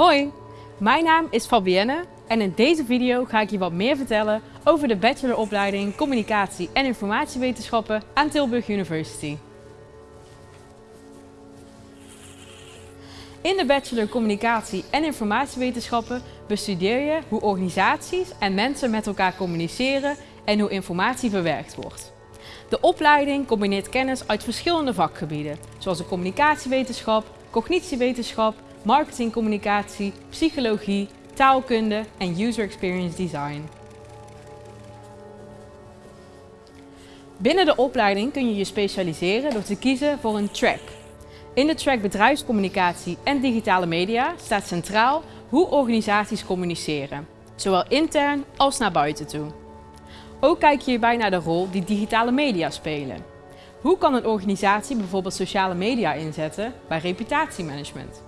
Hoi, mijn naam is Fabienne en in deze video ga ik je wat meer vertellen over de bacheloropleiding Communicatie en Informatiewetenschappen aan Tilburg University. In de bachelor Communicatie en Informatiewetenschappen bestudeer je hoe organisaties en mensen met elkaar communiceren en hoe informatie verwerkt wordt. De opleiding combineert kennis uit verschillende vakgebieden, zoals de communicatiewetenschap, cognitiewetenschap, marketingcommunicatie, psychologie, taalkunde en user experience design. Binnen de opleiding kun je je specialiseren door te kiezen voor een track. In de track bedrijfscommunicatie en digitale media staat centraal hoe organisaties communiceren, zowel intern als naar buiten toe. Ook kijk je hierbij naar de rol die digitale media spelen. Hoe kan een organisatie bijvoorbeeld sociale media inzetten bij reputatiemanagement?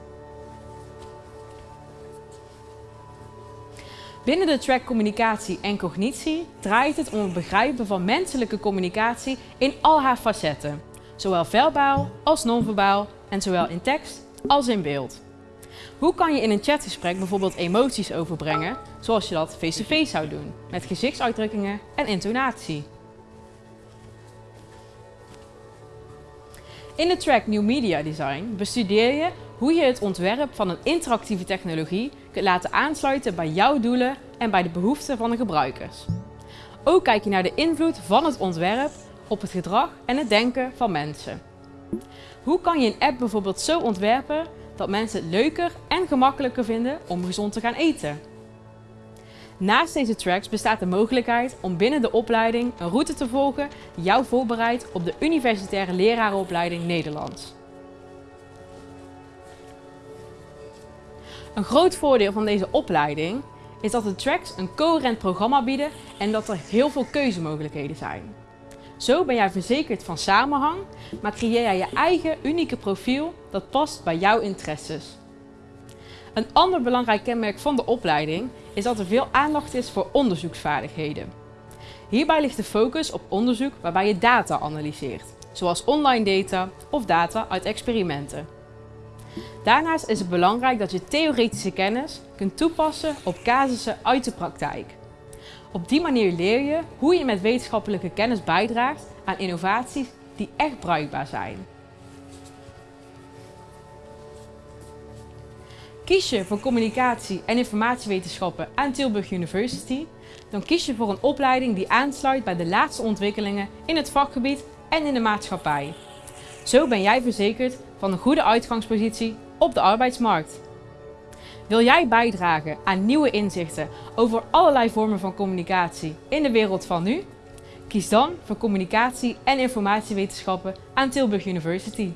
Binnen de track communicatie en cognitie draait het om het begrijpen van menselijke communicatie in al haar facetten, zowel verbaal als non-verbaal en zowel in tekst als in beeld. Hoe kan je in een chatgesprek bijvoorbeeld emoties overbrengen, zoals je dat face-to-face zou doen, met gezichtsuitdrukkingen en intonatie? In de track New Media Design bestudeer je hoe je het ontwerp van een interactieve technologie kunt laten aansluiten bij jouw doelen en bij de behoeften van de gebruikers. Ook kijk je naar de invloed van het ontwerp op het gedrag en het denken van mensen. Hoe kan je een app bijvoorbeeld zo ontwerpen dat mensen het leuker en gemakkelijker vinden om gezond te gaan eten? Naast deze tracks bestaat de mogelijkheid om binnen de opleiding een route te volgen die jou voorbereidt op de Universitaire Lerarenopleiding Nederlands. Een groot voordeel van deze opleiding is dat de tracks een coherent programma bieden en dat er heel veel keuzemogelijkheden zijn. Zo ben jij verzekerd van samenhang, maar creëer jij je eigen unieke profiel dat past bij jouw interesses. Een ander belangrijk kenmerk van de opleiding is dat er veel aandacht is voor onderzoeksvaardigheden. Hierbij ligt de focus op onderzoek waarbij je data analyseert, zoals online data of data uit experimenten. Daarnaast is het belangrijk dat je theoretische kennis kunt toepassen op casussen uit de praktijk. Op die manier leer je hoe je met wetenschappelijke kennis bijdraagt aan innovaties die echt bruikbaar zijn. Kies je voor communicatie en informatiewetenschappen aan Tilburg University, dan kies je voor een opleiding die aansluit bij de laatste ontwikkelingen in het vakgebied en in de maatschappij. Zo ben jij verzekerd van een goede uitgangspositie op de arbeidsmarkt. Wil jij bijdragen aan nieuwe inzichten over allerlei vormen van communicatie in de wereld van nu? Kies dan voor communicatie en informatiewetenschappen aan Tilburg University.